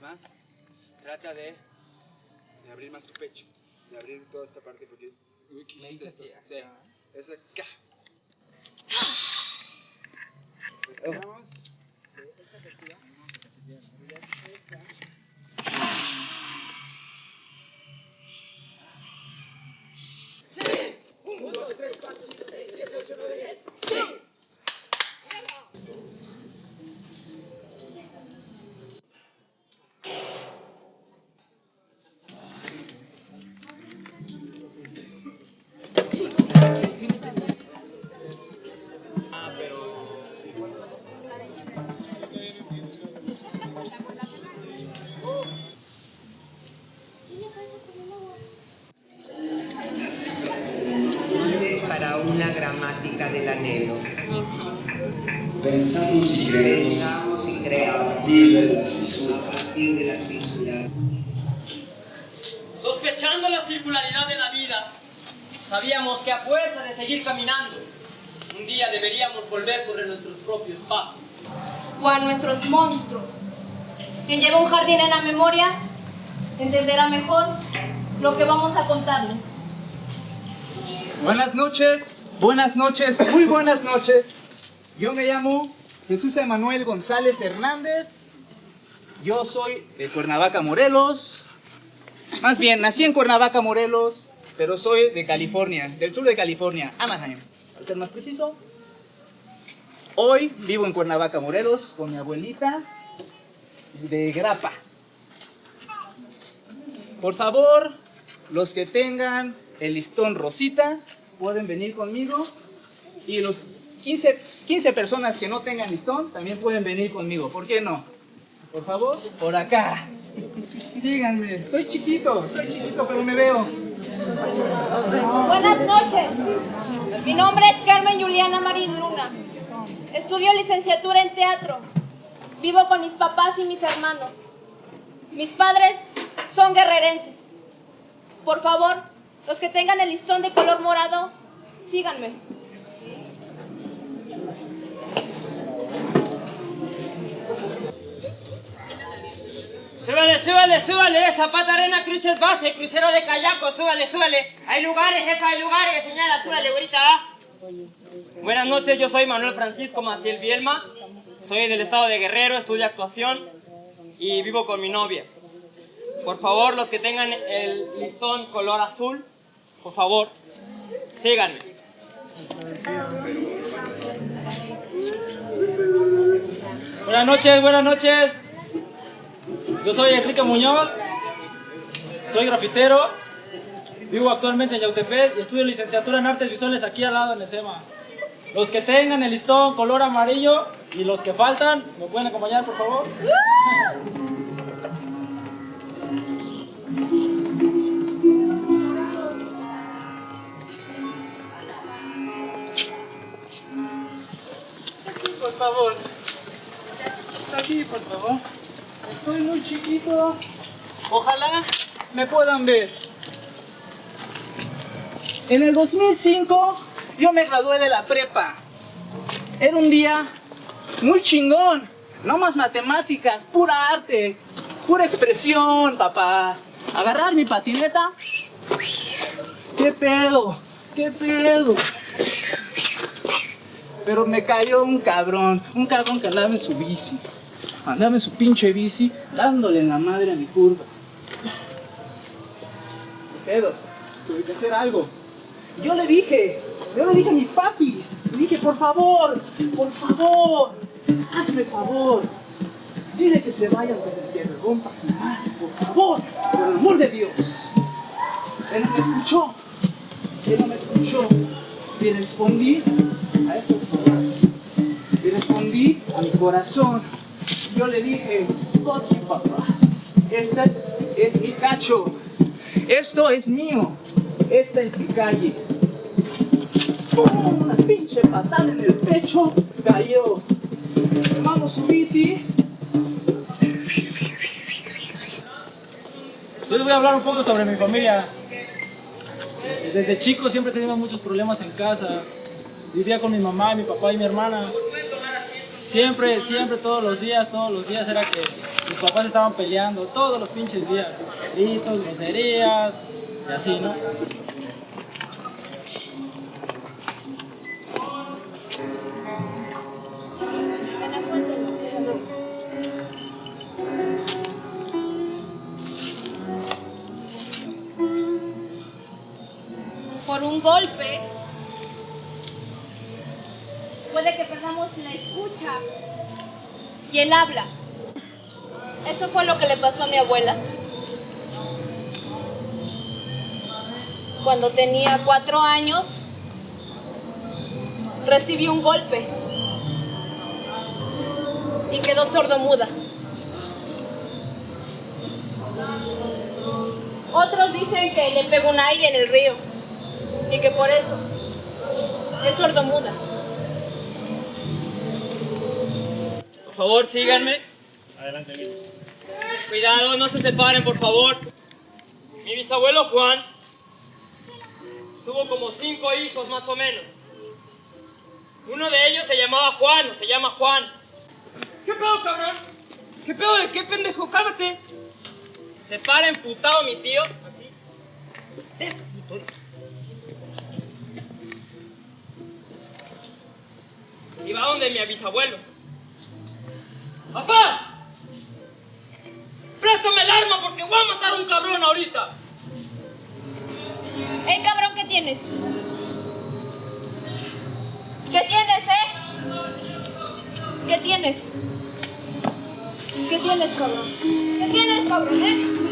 más, más. Trata de, de abrir más tu pecho. De abrir toda esta parte porque... Uy, ¿qué hiciste esto? Sí. Esa acá. Respiramos. Esta apertura. Esta. Para una gramática del anhelo. Pensamos y creemos Pensamos y a creamos partir de las a fisuras. partir de las fisuras. Sospechando la circularidad de la vida, sabíamos que a fuerza de seguir caminando, un día deberíamos volver sobre nuestros propios pasos. o a nuestros monstruos. Quien lleva un jardín en la memoria entenderá mejor lo que vamos a contarles. Buenas noches, buenas noches, muy buenas noches. Yo me llamo Jesús Emanuel González Hernández. Yo soy de Cuernavaca, Morelos. Más bien, nací en Cuernavaca, Morelos, pero soy de California, del sur de California, Anaheim, para ser más preciso. Hoy vivo en Cuernavaca, Morelos, con mi abuelita de Grapa. Por favor, los que tengan el listón rosita pueden venir conmigo. Y los 15, 15 personas que no tengan listón también pueden venir conmigo. ¿Por qué no? Por favor, por acá. Síganme. Estoy chiquito, estoy chiquito, pero me veo. Buenas noches. Mi nombre es Carmen Juliana Marín Luna. Estudio licenciatura en teatro. Vivo con mis papás y mis hermanos. Mis padres son guerrerenses. Por favor, los que tengan el listón de color morado, síganme. Súbale, súbale, súbale, Zapata Arena Cruces Base, crucero de kayaco, súbale, súbale. Hay lugares, jefa, hay lugares, señala, súbale, ahorita. Buenas noches, yo soy Manuel Francisco Maciel Bielma, soy del estado de Guerrero, estudio actuación y vivo con mi novia. Por favor, los que tengan el listón color azul, por favor, síganme. Buenas noches, buenas noches. Yo soy Enrique Muñoz, soy grafitero, vivo actualmente en Yautepec y estudio licenciatura en artes visuales aquí al lado en el SEMA. Los que tengan el listón color amarillo y los que faltan, ¿me pueden acompañar por favor? Por favor. Por favor. Estoy muy chiquito. Ojalá me puedan ver. En el 2005 yo me gradué de la prepa. Era un día muy chingón. No más matemáticas, pura arte, pura expresión, papá. Agarrar mi patineta. ¿Qué pedo? ¿Qué pedo? Pero me cayó un cabrón, un cabrón que andaba en su bici. Andaba en su pinche bici, dándole en la madre a mi curva. ¿Qué pedo? Tuve que hacer algo. Yo le dije, yo le dije a mi papi, le dije, por favor, por favor, hazme favor. Dile que se vaya antes de que rompa su madre, por favor, por el amor de Dios. Él no me escuchó, él no me escuchó. Y respondí a estas palabras. Y respondí a mi corazón. Yo le dije, you, papá. Este es mi cacho. Esto es mío. Esta es mi calle. ¡Pum! Una pinche patada en el pecho. Cayó. Tomamos su bici. Yo voy a hablar un poco sobre mi familia. Este, desde chico siempre he tenido muchos problemas en casa. Vivía con mi mamá, mi papá y mi hermana. Siempre, siempre, todos los días, todos los días era que mis papás estaban peleando todos los pinches días. Gritos, groserías y así, ¿no? Un golpe, puede que perdamos la escucha y el habla. Eso fue lo que le pasó a mi abuela. Cuando tenía cuatro años, recibió un golpe y quedó sordomuda. Otros dicen que le pegó un aire en el río y que por eso es sordomuda. Por favor, síganme. Adelante, bien. Cuidado, no se separen, por favor. Mi bisabuelo Juan tuvo como cinco hijos más o menos. Uno de ellos se llamaba Juan, o se llama Juan. ¿Qué pedo, cabrón? ¿Qué pedo de qué pendejo? Cálmate. Se para emputado mi tío. Y va donde mi bisabuelo. ¡Papá! ¡Préstame el arma porque voy a matar a un cabrón ahorita! ¡Ey, cabrón, qué tienes! ¿Qué tienes, eh? ¿Qué tienes? ¿Qué tienes, cabrón? ¿Qué tienes, cabrón, eh?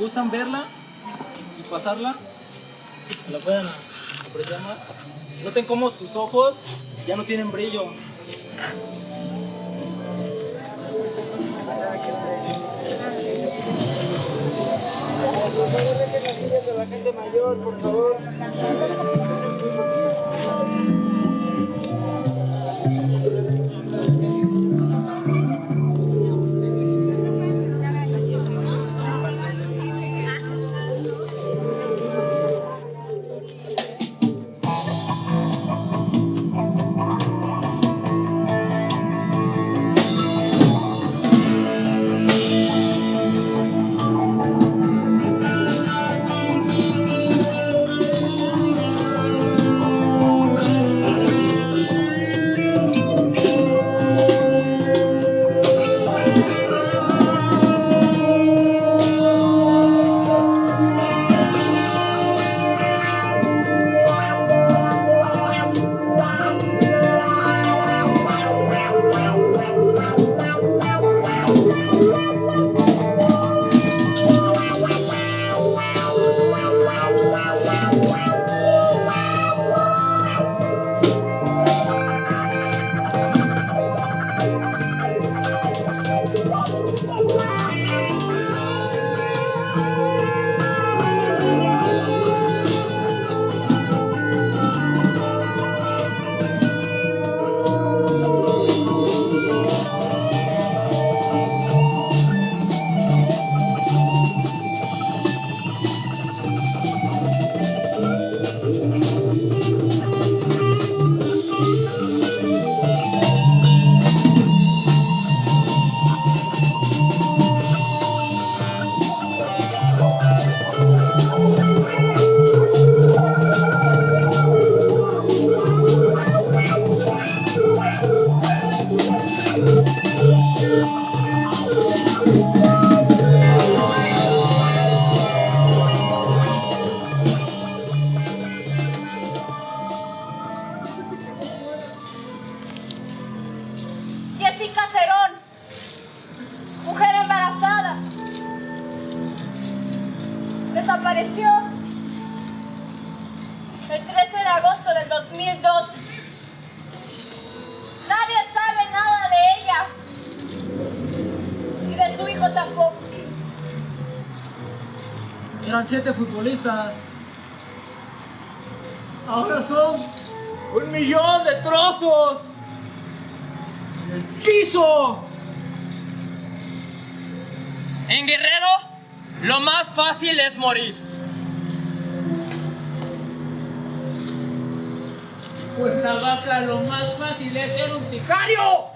Gustan verla y pasarla, la puedan apreciar más. Noten cómo sus ojos ya no tienen brillo. Jessica Cerón, mujer embarazada, desapareció el 13 de agosto del 2012. Nadie tampoco. Eran siete futbolistas. Ahora son un millón de trozos. En el piso. En Guerrero, lo más fácil es morir. Cuernavaca lo más fácil es ser un sicario.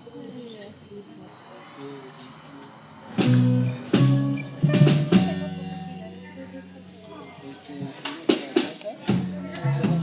Este, subimos a la casa.